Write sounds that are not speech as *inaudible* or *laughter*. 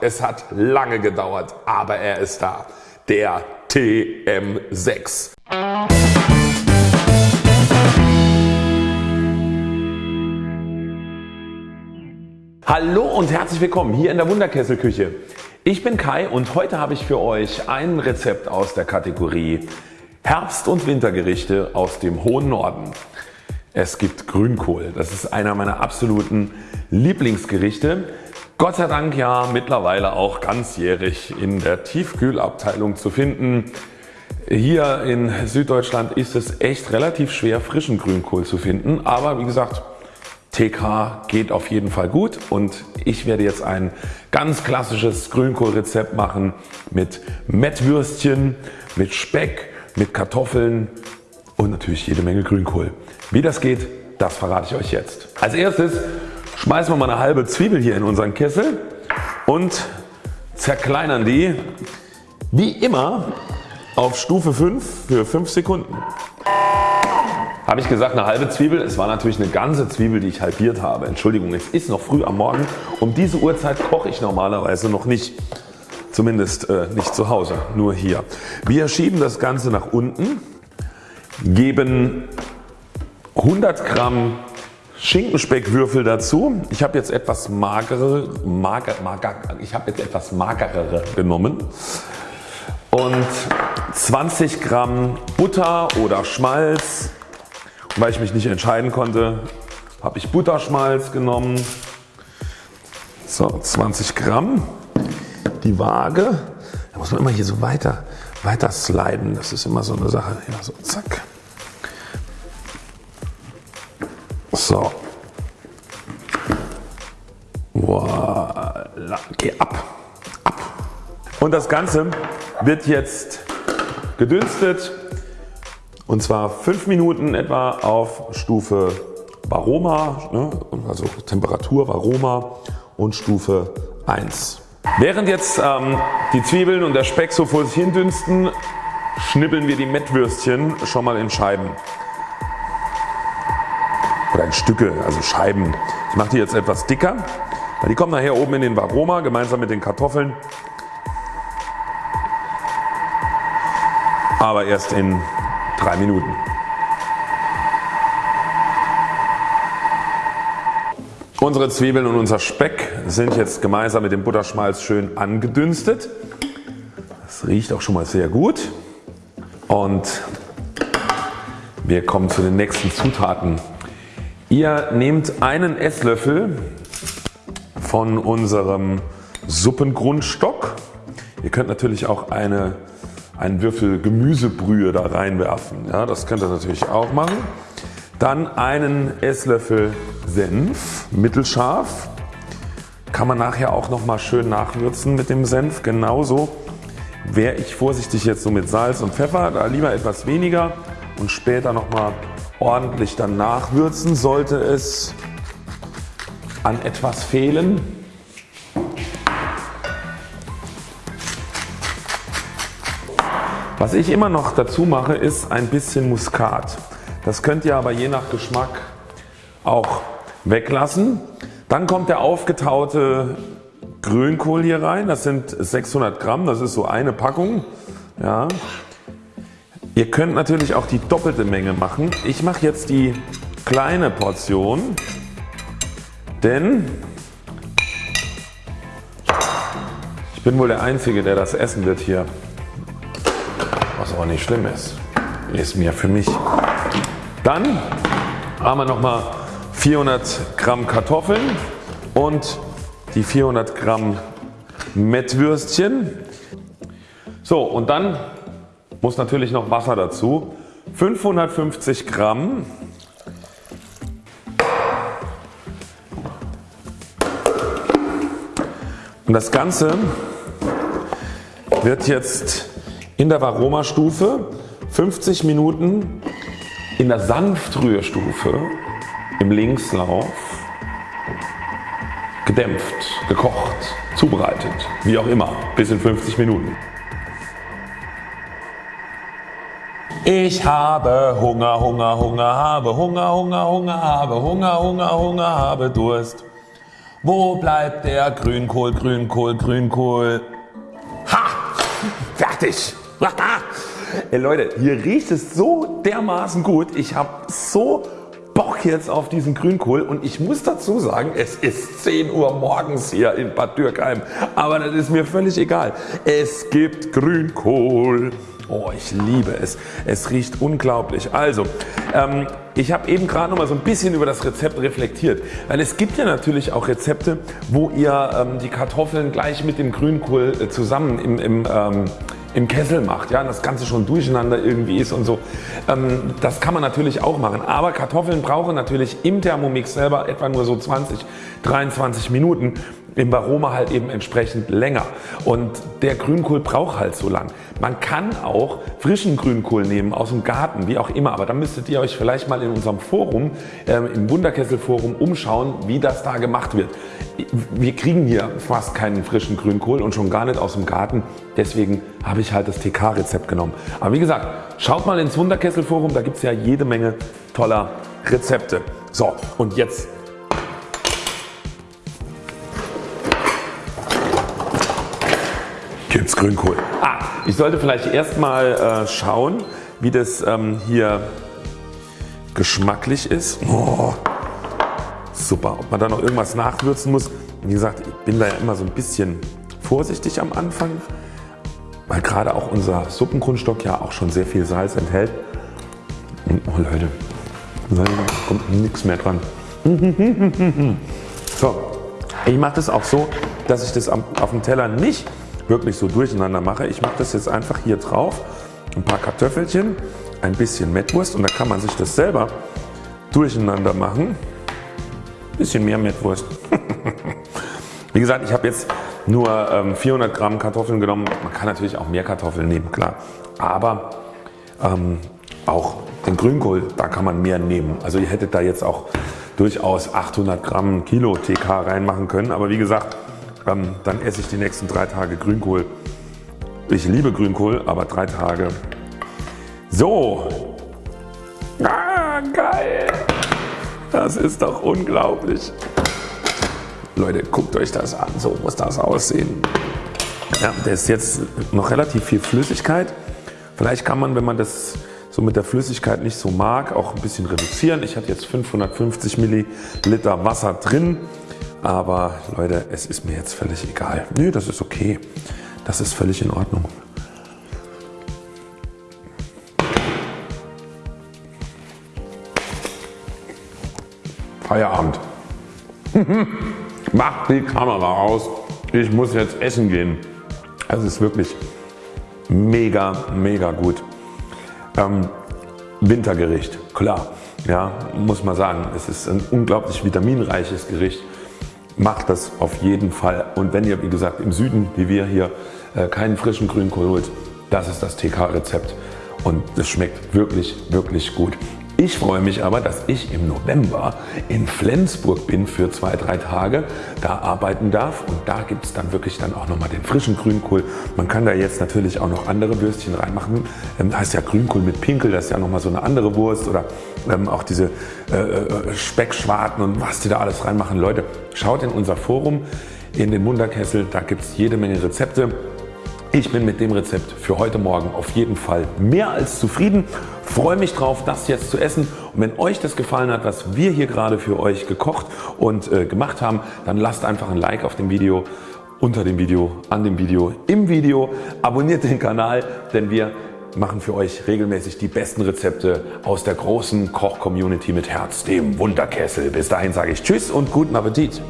Es hat lange gedauert, aber er ist da. Der TM6. Hallo und herzlich willkommen hier in der Wunderkesselküche. Ich bin Kai und heute habe ich für euch ein Rezept aus der Kategorie Herbst- und Wintergerichte aus dem hohen Norden. Es gibt Grünkohl. Das ist einer meiner absoluten Lieblingsgerichte. Gott sei Dank ja mittlerweile auch ganzjährig in der Tiefkühlabteilung zu finden. Hier in Süddeutschland ist es echt relativ schwer frischen Grünkohl zu finden, aber wie gesagt TK geht auf jeden Fall gut und ich werde jetzt ein ganz klassisches Grünkohlrezept machen mit Mettwürstchen, mit Speck, mit Kartoffeln und natürlich jede Menge Grünkohl. Wie das geht, das verrate ich euch jetzt. Als erstes schmeißen wir mal eine halbe Zwiebel hier in unseren Kessel und zerkleinern die wie immer auf Stufe 5 für 5 Sekunden. Habe ich gesagt eine halbe Zwiebel? Es war natürlich eine ganze Zwiebel die ich halbiert habe. Entschuldigung es ist noch früh am Morgen. Um diese Uhrzeit koche ich normalerweise noch nicht. Zumindest äh, nicht zu Hause, nur hier. Wir schieben das Ganze nach unten, geben 100 Gramm Schinkenspeckwürfel dazu. Ich habe jetzt etwas magere, mager, mager, ich habe jetzt etwas magerere genommen und 20 Gramm Butter oder Schmalz. weil ich mich nicht entscheiden konnte, habe ich Butterschmalz genommen. So 20 Gramm. Die Waage, da muss man immer hier so weiter, weiter sliden. Das ist immer so eine Sache. Ja, so zack. So. Voila. Geh ab. ab. Und das Ganze wird jetzt gedünstet und zwar 5 Minuten etwa auf Stufe Varoma, ne, also Temperatur Varoma und Stufe 1. Während jetzt ähm, die Zwiebeln und der Speck so vor sich hin dünsten, schnippeln wir die Mettwürstchen schon mal in Scheiben oder in Stücke, also Scheiben. Ich mache die jetzt etwas dicker, die kommen nachher oben in den Varoma gemeinsam mit den Kartoffeln. Aber erst in drei Minuten. Unsere Zwiebeln und unser Speck sind jetzt gemeinsam mit dem Butterschmalz schön angedünstet. Das riecht auch schon mal sehr gut. Und wir kommen zu den nächsten Zutaten. Ihr nehmt einen Esslöffel von unserem Suppengrundstock. Ihr könnt natürlich auch eine, einen Würfel Gemüsebrühe da reinwerfen. Ja, das könnt ihr natürlich auch machen. Dann einen Esslöffel Senf, mittelscharf. Kann man nachher auch nochmal schön nachwürzen mit dem Senf. Genauso wäre ich vorsichtig jetzt so mit Salz und Pfeffer, da lieber etwas weniger und später nochmal ordentlich dann nachwürzen sollte es an etwas fehlen. Was ich immer noch dazu mache ist ein bisschen Muskat. Das könnt ihr aber je nach Geschmack auch weglassen. Dann kommt der aufgetaute Grünkohl hier rein. Das sind 600 Gramm. Das ist so eine Packung. Ja. Ihr könnt natürlich auch die doppelte Menge machen. Ich mache jetzt die kleine Portion, denn ich bin wohl der Einzige der das essen wird hier. Was auch nicht schlimm ist. Ist mir für mich. Dann haben wir nochmal 400 Gramm Kartoffeln und die 400 Gramm Mettwürstchen. So und dann muss natürlich noch Wasser dazu. 550 Gramm und das Ganze wird jetzt in der Varoma-Stufe 50 Minuten in der Sanftrührstufe im Linkslauf gedämpft, gekocht, zubereitet, wie auch immer, bis in 50 Minuten. Ich habe Hunger, Hunger, Hunger, habe Hunger, Hunger, Hunger, habe Hunger, Hunger, Hunger, habe Durst. Wo bleibt der Grünkohl, Grünkohl, Grünkohl? Ha! Fertig! Ey Leute, hier riecht es so dermaßen gut. Ich habe so Bock jetzt auf diesen Grünkohl und ich muss dazu sagen, es ist 10 Uhr morgens hier in Bad Dürkheim, aber das ist mir völlig egal. Es gibt Grünkohl. Oh, ich liebe es. Es riecht unglaublich. Also, ähm, ich habe eben gerade noch mal so ein bisschen über das Rezept reflektiert, weil es gibt ja natürlich auch Rezepte, wo ihr ähm, die Kartoffeln gleich mit dem Grünkohl äh, zusammen im, im ähm, im Kessel macht, ja, das Ganze schon durcheinander irgendwie ist und so. Ähm, das kann man natürlich auch machen, aber Kartoffeln brauchen natürlich im Thermomix selber etwa nur so 20, 23 Minuten im Varoma halt eben entsprechend länger und der Grünkohl braucht halt so lang. Man kann auch frischen Grünkohl nehmen aus dem Garten, wie auch immer, aber da müsstet ihr euch vielleicht mal in unserem Forum, äh, im Wunderkessel Forum umschauen, wie das da gemacht wird. Wir kriegen hier fast keinen frischen Grünkohl und schon gar nicht aus dem Garten, deswegen habe ich halt das TK Rezept genommen. Aber wie gesagt, schaut mal ins Wunderkessel Forum, da gibt es ja jede Menge toller Rezepte. So und jetzt gibt's Grünkohl. Ah, ich sollte vielleicht erstmal äh, schauen wie das ähm, hier geschmacklich ist. Oh, super. Ob man da noch irgendwas nachwürzen muss. Wie gesagt ich bin da ja immer so ein bisschen vorsichtig am Anfang, weil gerade auch unser Suppengrundstock ja auch schon sehr viel Salz enthält. Oh Leute, da kommt nichts mehr dran. *laughs* So, ich mache das auch so, dass ich das auf dem Teller nicht wirklich so durcheinander mache. Ich mache das jetzt einfach hier drauf, ein paar Kartoffelchen, ein bisschen Mettwurst und da kann man sich das selber durcheinander machen. Bisschen mehr Mettwurst. *laughs* Wie gesagt, ich habe jetzt nur 400 ähm, Gramm Kartoffeln genommen. Man kann natürlich auch mehr Kartoffeln nehmen, klar. Aber ähm, auch den Grünkohl, da kann man mehr nehmen. Also ihr hättet da jetzt auch durchaus 800 Gramm Kilo TK reinmachen können. Aber wie gesagt, dann esse ich die nächsten drei Tage Grünkohl. Ich liebe Grünkohl, aber drei Tage. So. Ah, geil. Das ist doch unglaublich. Leute, guckt euch das an. So muss das aussehen. Ja, da ist jetzt noch relativ viel Flüssigkeit. Vielleicht kann man, wenn man das so mit der Flüssigkeit nicht so mag, auch ein bisschen reduzieren. Ich hatte jetzt 550 Milliliter Wasser drin. Aber Leute, es ist mir jetzt völlig egal. Nö, das ist okay. Das ist völlig in Ordnung. Feierabend. *laughs* Macht die Kamera aus. Ich muss jetzt essen gehen. Es ist wirklich mega, mega gut. Ähm, Wintergericht, klar. Ja, muss man sagen. Es ist ein unglaublich vitaminreiches Gericht macht das auf jeden Fall und wenn ihr wie gesagt im Süden wie wir hier äh, keinen frischen Grünkohl holt, das ist das TK Rezept und es schmeckt wirklich wirklich gut. Ich freue mich aber, dass ich im November in Flensburg bin für zwei, drei Tage, da arbeiten darf und da gibt es dann wirklich dann auch nochmal den frischen Grünkohl. Man kann da jetzt natürlich auch noch andere Würstchen reinmachen. Ähm, da heißt ja Grünkohl mit Pinkel, das ist ja nochmal so eine andere Wurst oder ähm, auch diese äh, äh, Speckschwarten und was die da alles reinmachen. Leute, schaut in unser Forum in den Wunderkessel, da gibt es jede Menge Rezepte. Ich bin mit dem Rezept für heute Morgen auf jeden Fall mehr als zufrieden. Freue mich drauf das jetzt zu essen und wenn euch das gefallen hat was wir hier gerade für euch gekocht und äh, gemacht haben, dann lasst einfach ein Like auf dem Video, unter dem Video, an dem Video, im Video. Abonniert den Kanal, denn wir machen für euch regelmäßig die besten Rezepte aus der großen Koch-Community mit Herz, dem Wunderkessel. Bis dahin sage ich Tschüss und guten Appetit.